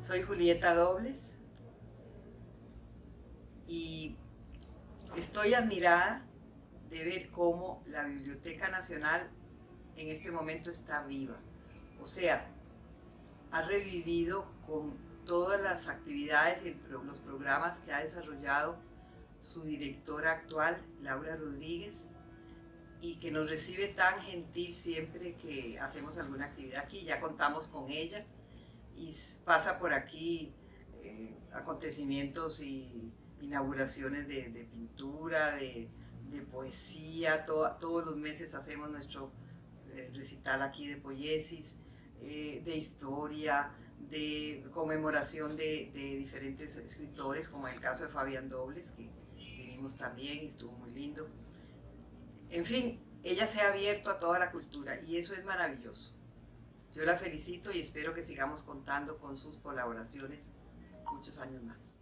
Soy Julieta Dobles y estoy admirada de ver cómo la Biblioteca Nacional en este momento está viva. O sea, ha revivido con todas las actividades y los programas que ha desarrollado su directora actual, Laura Rodríguez, y que nos recibe tan gentil siempre que hacemos alguna actividad aquí. Ya contamos con ella y pasa por aquí eh, acontecimientos y inauguraciones de, pintura, de, poesía, todos los meses hacemos nuestro eh, recital aquí de poiesis, eh, de historia, de conmemoración de, de, diferentes escritores, como el caso de Fabián Dobles, que vinimos también, estuvo muy lindo. En fin, ella se ha abierto a toda la cultura y eso es maravilloso. Yo la felicito y espero que sigamos contando con sus colaboraciones muchos años más.